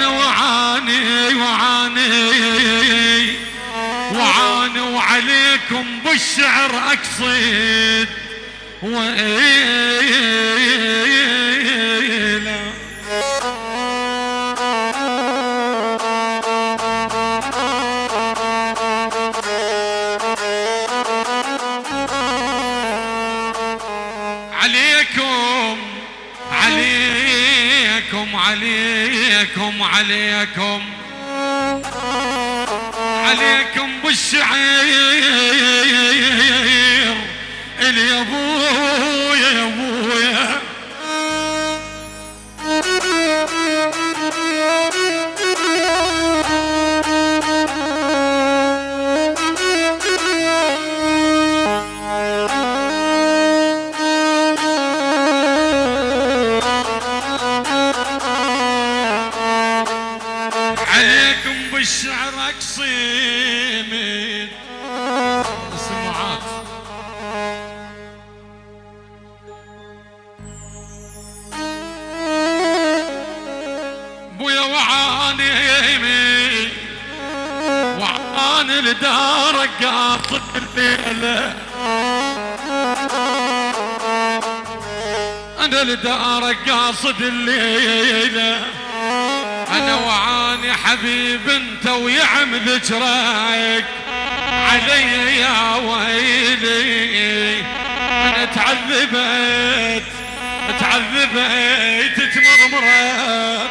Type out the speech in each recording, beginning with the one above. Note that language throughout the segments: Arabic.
أنا وعاني وعاني. وعاني وعليكم بالشعر أقصد. وإيلا عليكم. عليكم بالشعير. عليكم بالشعر اقصيمت السماعات بويا وعاني وعاني لدارك قاصد الليلة أنا لدارك قاصد الليلة. أنا وعاني حبيب أنت ويعم ذكرك علي يا ويلي. أنا تعذبت تعذبت تمرمرت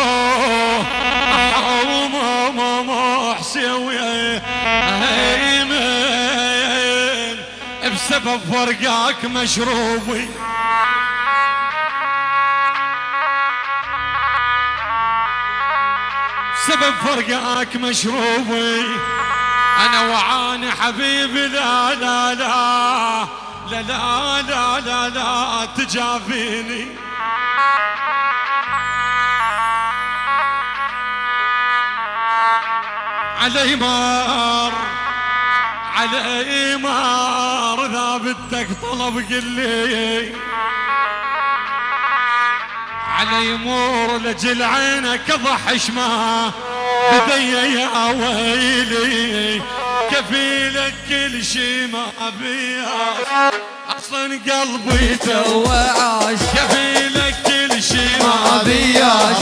سبب فرقاك مشروبي. سبب فرقاك مشروبي. أنا وعاني حبيبي لا لا لا. لا لا لا لا, لا تجافيني. علي مار. على إمار ثابتك طلب قلي. على يمور لجل عينك ضحش ما بدي يا ويلي كفيلك كل شي ما بيها أصلا قلبي توعاش كفيلك كل شي ما بياش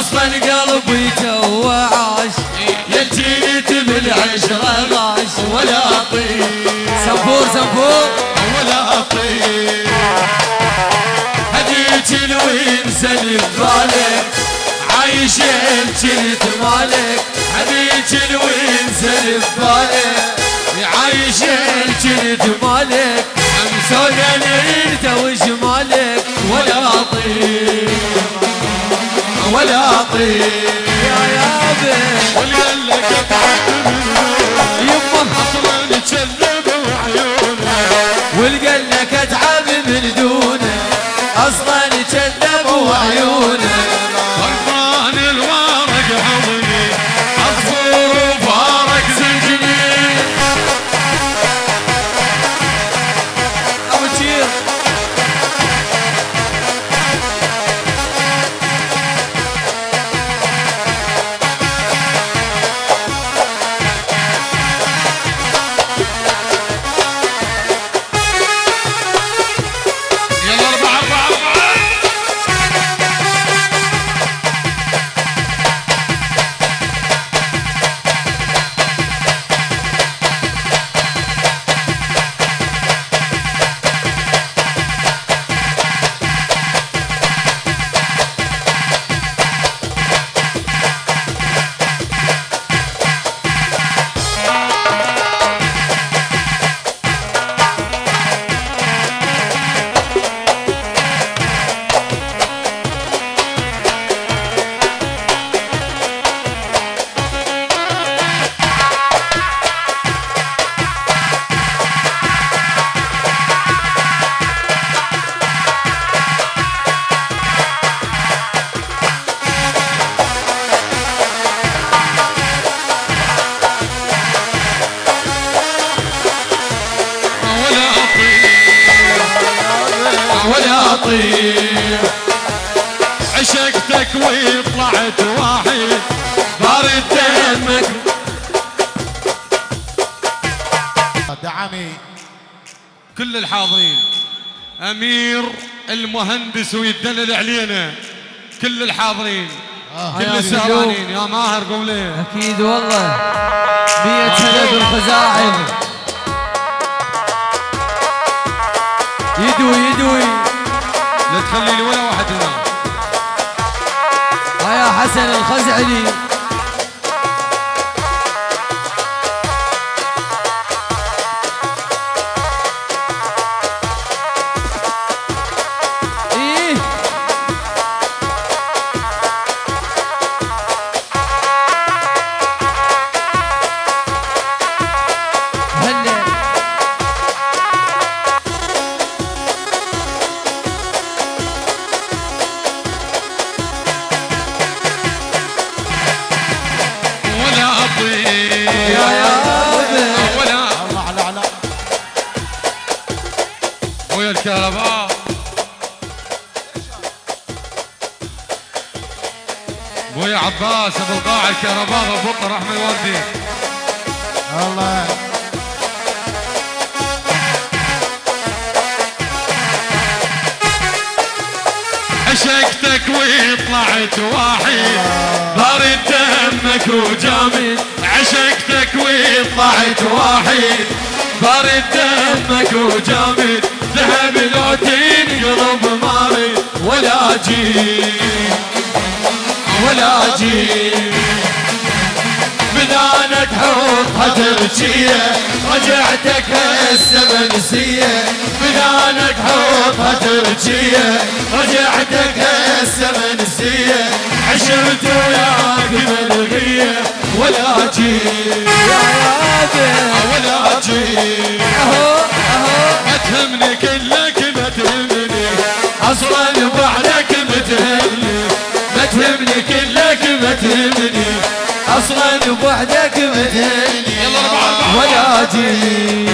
أصلا قلبي توعاش يجيني العشرة ماش ولا طيب سبور سبور ولا طيب هديك الويمسة ببالك عايشة بجنة مالك. هديك الويمسة ببالك عايشة بجنة مالك. أمسونا ليلته وجمالك. ولا طيب ولا طيب واليلا قطعت منه المهندس ويدلل علينا. كل الحاضرين آه. كل يا السهرانين يا ماهر قوم ليه؟ أكيد والله. مية سنة بالخزاعل يدوي يدوي. لا تخلي لي ولا واحد هنا. يا حسن الخزعلي. وطلعت واحد بارد دمك وجامد ذهب لو تنقلب مارد ولا جيب ولا جيب بدانك حوطها ترجية رجعتك هسه منسية بدانك حوطها ترجية رجعتك هسه منسية عشرت وياك ملغية ولا جيب يا ولا جيب أهو أهو. ما تهمني كلك ما تهمني أصلا بعدك ما تهمني. ما تهمني كلك ما تهمني. أصلا بوحدك مثل ولا جيل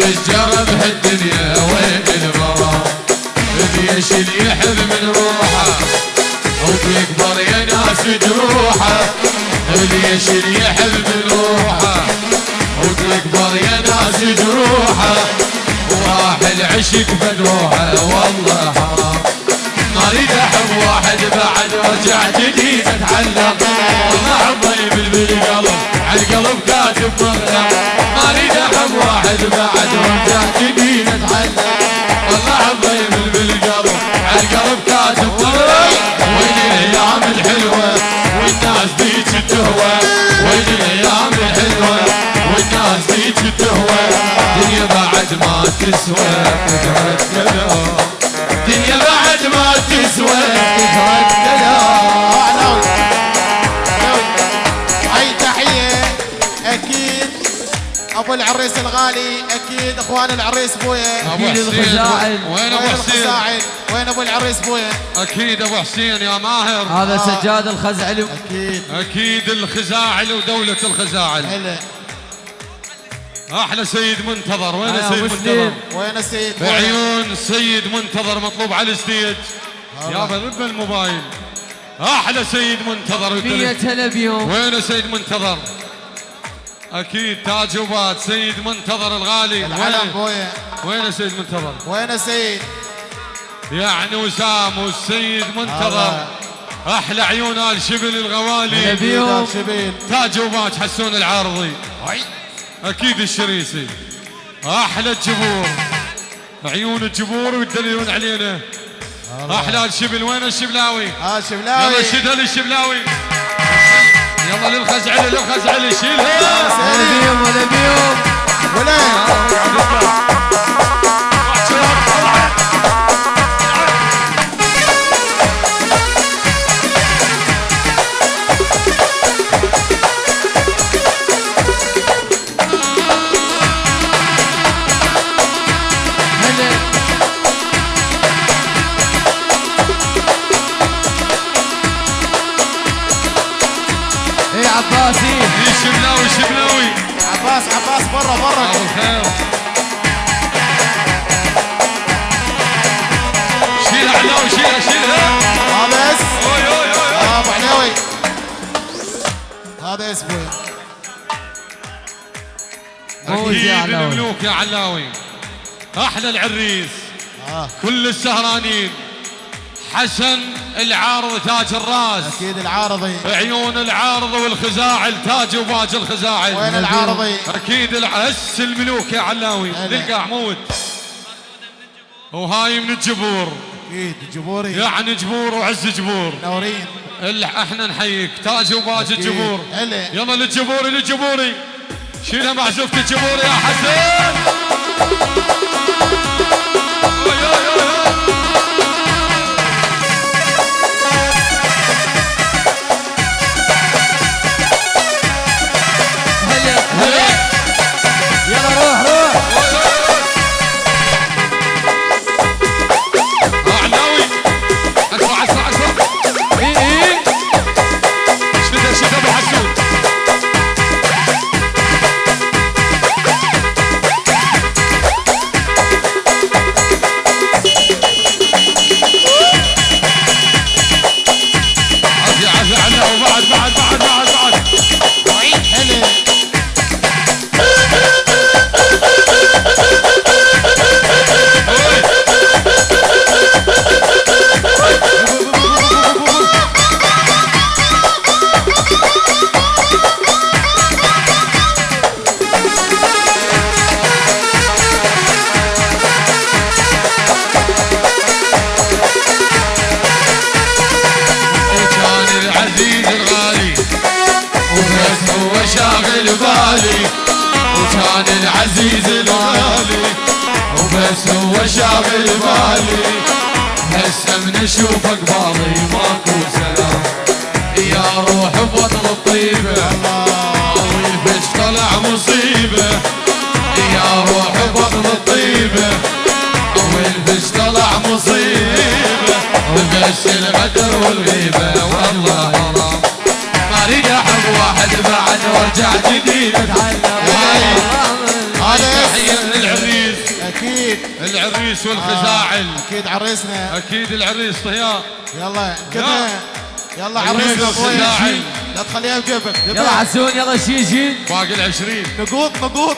الرجال بهالدنيا وين المرا بيش اللي يحب من روحه وبيكبر يا ناس جروحه. بيش اللي يحب من روحه وبيكبر يا ناس جروحه. واحد عشق بنوحه والله زاد بعد رجعت جديد اتعلق والله الضيف اللي بالقلب على القلب كاتب مغنى ما أريد أحب واحد بعد رجعت جديد اتعلق والله الضيف اللي بالقلب على القلب كاتب مغنى وين الأيام الحلوة والناس بيك تهوى. وين الأيام الحلوة والناس بيك تهوى. الدنيا بعد ما تسوى. إخوان العريس بويا أبو حسين. الخزاعل. وين أبو وين حسين؟ الخزاعل؟ وين أبو العريس بويا أكيد أبو حسين يا ماهر. هذا آه. سجاد الخزعلي أكيد. أكيد الخزاعل ودولة الخزاعل. هلا أحلى سيد منتظر. وين يا سيد مسلم. منتظر؟ وين السيد؟ بعيون سيد منتظر مطلوب على الستيج. يابا ذب الموبايل أحلى سيد منتظر. مية والدليل. هلا بيهم وين سيد منتظر؟ أكيد تاج وبات سيد منتظر الغالي. العلم وين بويا وين سيد منتظر؟ وين السيد يعني وسام والسيد منتظر. أحلى عيون آل شبل الغوالي. تاج وبات حسون العارضي. أكيد الشريسي. أحلى الجبور. عيون الجبور ويدللون علينا. أحلى الشبل وين الشبلاوي؟ ها يلا شبلاوي شدها للشبلاوي يلا للخزعلي للخزعلي شيلها هلا بيهم هلا بيهم. ولين برا ابو الخير شيلها علاوي شيلها شيلها أوي أوي أوي. ابو علوي هذا اس بويا فوز يا علاوي. الملوك يا علاوي أحلى العريس. آه. كل السهرانين. حسن العارض تاج الراس. أكيد العارضي. عيون العارض والخزاعل تاج وباج الخزاعل. وين العارضي؟ أكيد العس الملوك يا علاوي. هلا. تلقى عمود. وهاي من الجبور. أكيد جبوري. يعني جبور وعز جبور. منورين اللي إحنا نحييك. تاج وباج. الجبور. يلا للجبوري للجبوري. شيلها معزوفة الجبوري يا حسين بس الغدر والغيبه والله. حرام ما اريد احب واحد بعد وارجع جديد. للعريس. أكيد. العريس والخزاعل. أكيد عريسنا. أكيد العريس طيار. يلا كذا. يلا. عريس عريسنا. بويا لا تخليها بجيبك يلا. حسون يلا شيل باقي العشرين. نقوط نقوط.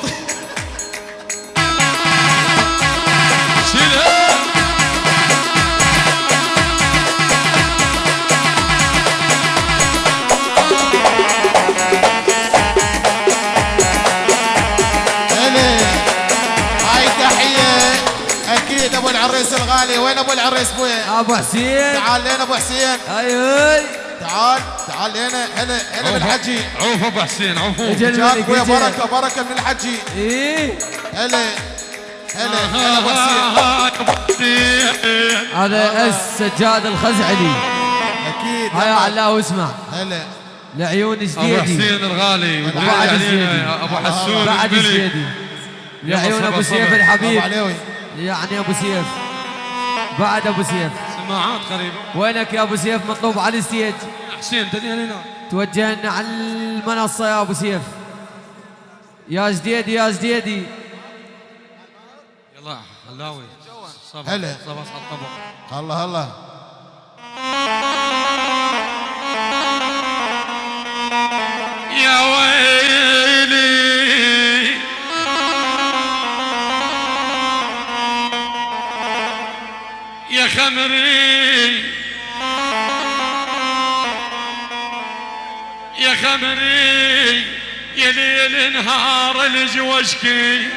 الغالي وين أبو العريس أبو حسين. تعال لين أبو حسين. هاي هاي. تعال تعال هنا هنا هنا من الحجي؟ عوف أبو حسين أجل جاك أجل بركة بركة من الحجي. إيه. هلا هلا هلا أبو حسين. هذا السجاد الخزعلي. أكيد هيا علاء واسمع. هلا. لعيون أبو جديدي حسين الغالي بعد وبعد الزيدي. أبو حسون بعد البلي. جديدي لعيون أبو. سيف أبو الحبيب يعني أبو سيف. بعد أبو سيف. سماعات قريبة. وينك يا أبو سيف؟ مطلوب على الستيج. حسين دنيا هنا توجهنا على المنصة يا أبو سيف. يا جديدي يا جديدي يلا هلاوي. صبر هلا. على الطبق الله الله. يا ويلي خمري يا خمري يا ليل نهار الجوشكي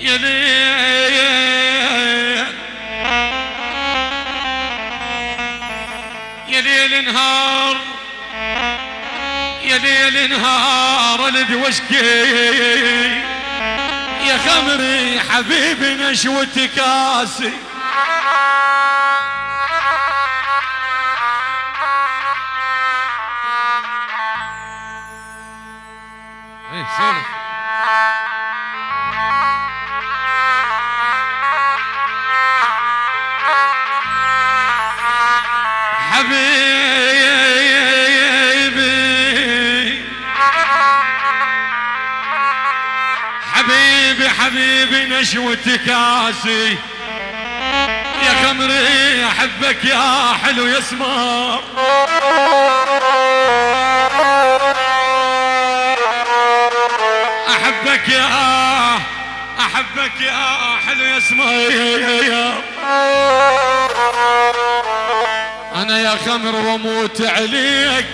يا ليل يا ليل نهار يا ليل نهار الدوشكي خمري حبيبي نشوة كاسي. إيه سولف نشوة كاسي يا خمري أحبك يا حلو يا سمار أحبك يا أحبك يا حلو يا سمار أنا يا خمر وأموت عليك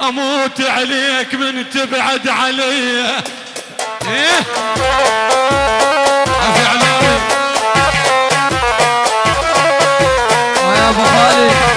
أموت عليك من تبعد علي. إيه؟ عفي علاوي يا أبو خالد.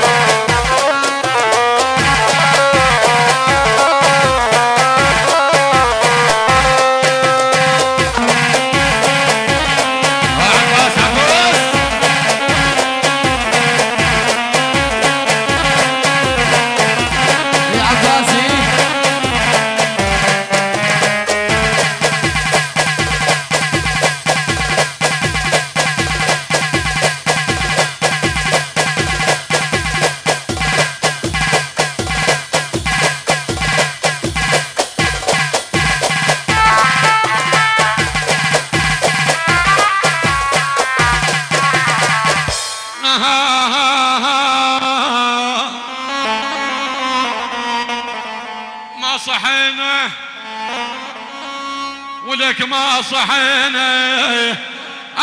ولك ما صحينا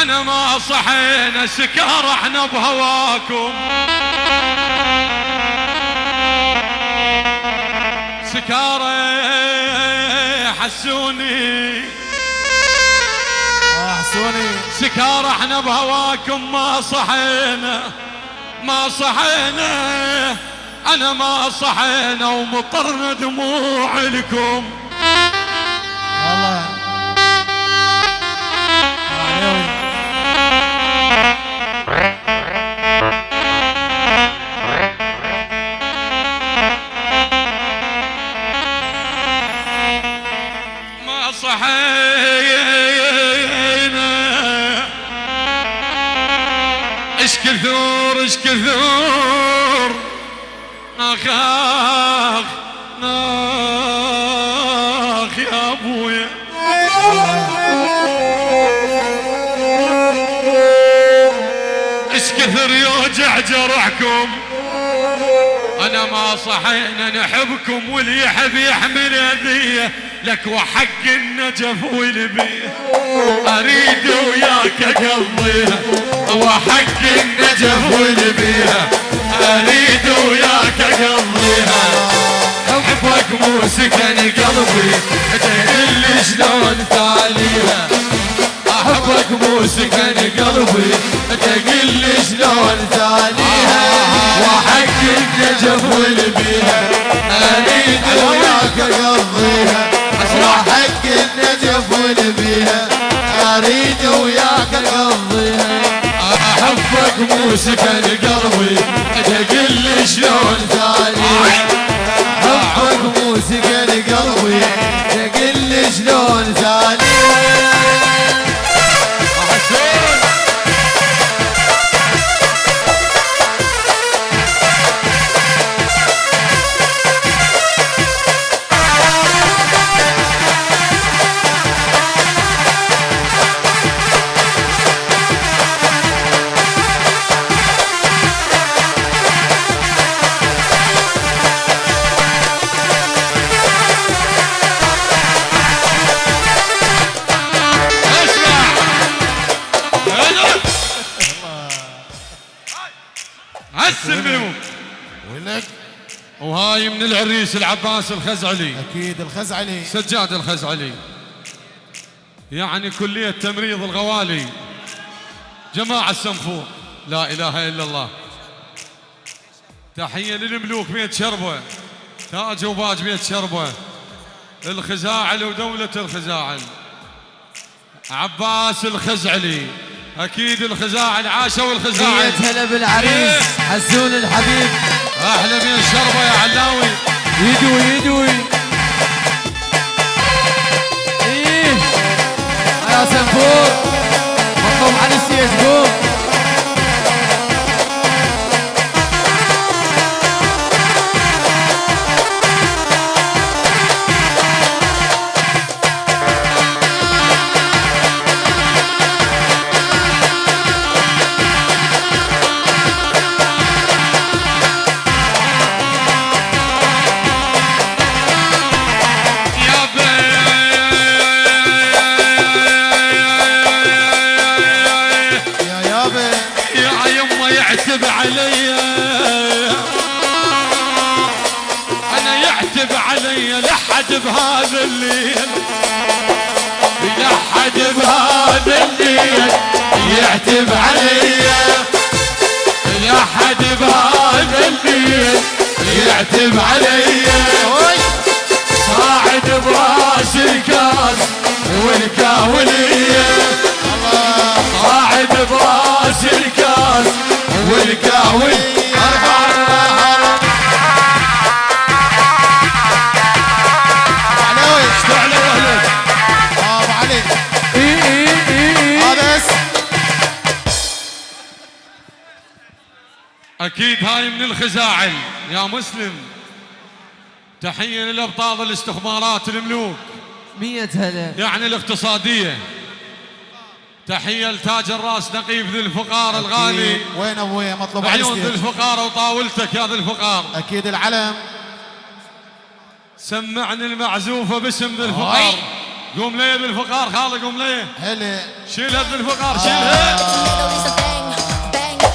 أنا ما صحينا سكار إحنا بهواكم. سكارة حسوني آه حسوني. سكار إحنا بهواكم ما صحينا ما صحينا. أنا ما صحينا ومطرنا دموع لكم. كثر يوجع جرحكم أنا ما صحينا نحبكم واللي يحب يحمل أذية. لك وحق النجف والبيه أريد وياك أقضيها. وحق النجف والبيه أريد وياك أقضيها. حبك مو سكن قلبي لي شلون تاليها حبك مو سكن قلبي تقل لي شلون تانيها وحق النجف والبيها أريد وياك اقضيها وحق النجف والبيها أريد وياك اقضيها أحبك مو سكن قلبي تقل لي شلون تانيها أحبك مو سكن قلبي تقل لي شلون العباس الخزعلي. أكيد الخزعلي. سجاد الخزعلي. يعني كلية تمريض الغوالي. جماعة السنفور. لا إله إلا الله. تحية للملوك بيت شربة. تاج وباج بيت شربة. الخزاعل ودولة الخزاعل. عباس الخزعلي. أكيد الخزاعل عاشوا الخزاعل. مية هلا بالعريس حسون الحبيب. أحلى من الشربة يا علاوي. يدوي يدوي. الخزاعل يا مسلم تحية للأبطال الاستخبارات الملوك. مية هلا. يعني الاقتصادية. تحية لتاج الراس نقيب ذي الفقار الغالي. أكيد. وين ابويا مطلوب عيون ذي. الفقار وطاولتك يا ذي الفقار. أكيد العلم. سمعني المعزوفه باسم ذي الفقار. قوم لي ذي الفقار خالي قوم لي. هلا. شيلها ذي الفقار شيلها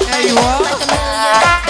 أيوه يا عيوني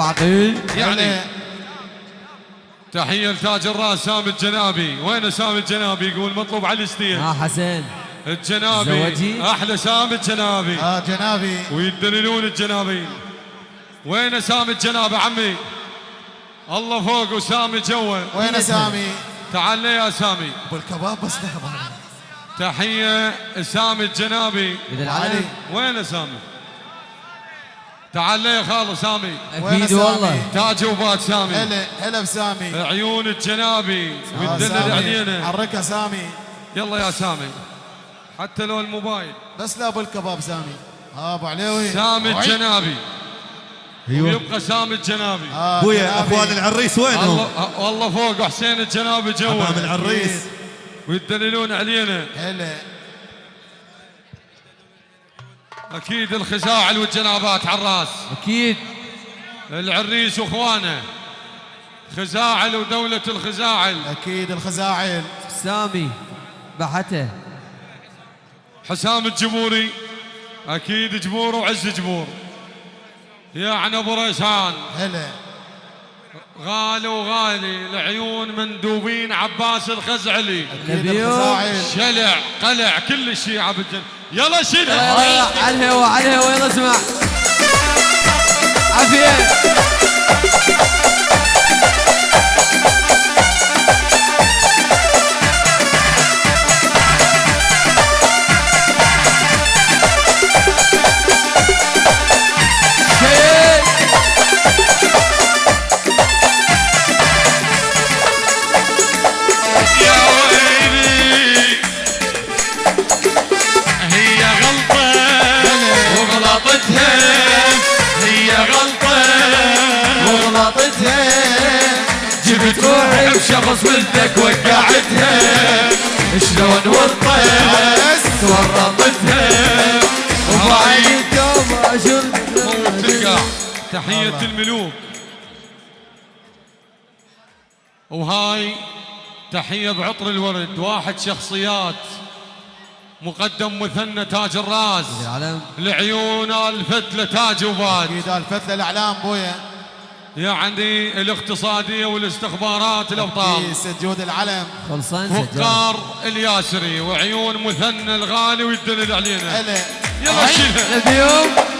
عقيل يعني هلا. تحية لتاج الراس سامي الجنابي. وين سامي الجنابي؟ يقول مطلوب على الستيج ها حسين. الجنابي. زوجي. أحلى سامي الجنابي. آه جنابي. ويدللون الجنابين وين سامي الجنابي عمي؟ الله فوق وسامي جوا وين سامي؟ تعال لي يا سامي. أبو الكباب بس لحظه تحية سامي الجنابي. علي وين سامي؟ تعال لي يا خالو سامي. أكيد سامي؟ والله تاج وبات سامي. هلا هلا بسامي عيون الجنابي آه، ويدلل سامي. علينا حركها سامي. يلا يا سامي. حتى لو الموبايل. بس لا أبو الكباب سامي. آه أبو عليوي. سامي وعي. الجنابي. أيوه. ويبقى سامي الجنابي. آه ابويا جنابي. اخوان العريس وينهم؟ الله والله فوق وحسين الجنابي امام جوا العريس. ويدللون علينا. هلا. أكيد الخزاعل والجنابات على الرأس. أكيد. العريس واخوانه خزاعل ودولة الخزاعل. أكيد الخزاعل. سامي بحته حسام الجمهوري أكيد جمهور وعز جمهور يعني أبو ريسان. هلا. غالي وغالي العيون مندوبين عباس الخزعلي. شلع قلع كل الشيعة بالجنة يلا شيل. يلا على الهوا على الهوا يلا اسمع. عافية. بشخص ولدك وقعتها. شلون ورطت ورطتها وهاي يوم أشوف تلقى تحية الملوك. وهاي تحية بعطر الورد. واحد شخصيات. مقدم مثنى تاج الراس العيون الفتلة تاج وباد. أكيد الفتله الأعلام بويا. يعني الاقتصادية والاستخبارات الأبطال. في سجود العلم. خلصان فقار الياسري وعيون مثنى الغالي ويدلل علينا. يلا شيلها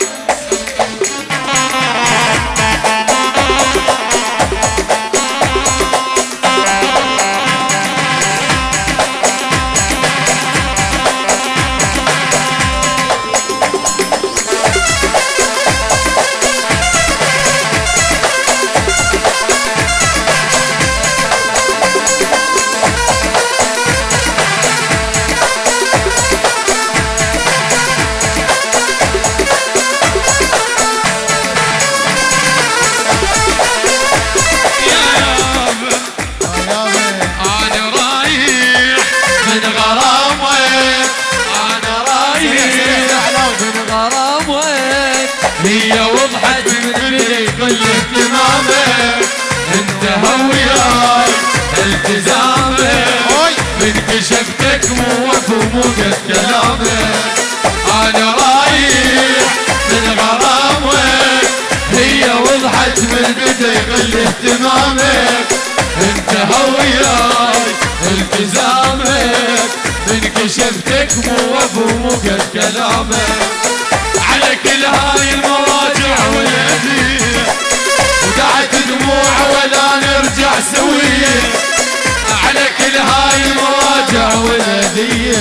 والهدية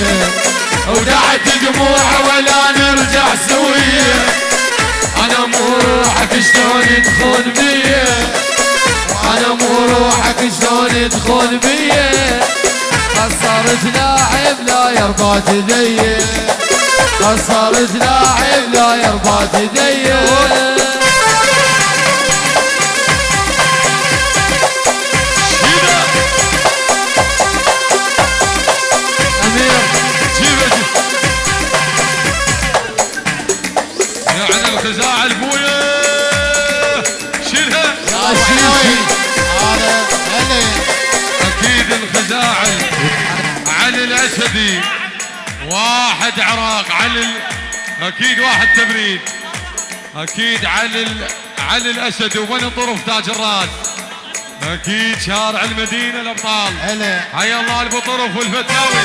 ودعت دموع ولا نرجع سوية. أنا مو روحك شلون تخون بيا؟ أنا مو روحك شلون تخون بيا؟ صارت لاعب لا يرضى تدي صارت لاعب لا يرضى تدي واحد عراق علي ال- أكيد واحد تبريد. أكيد علي ال- علي الأسد وبني طرف تاج الراس أكيد شارع المدينة الأبطال. هلا. حيا الله ابو طرف والفتاوي.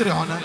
يلا شباب استريحوا هنا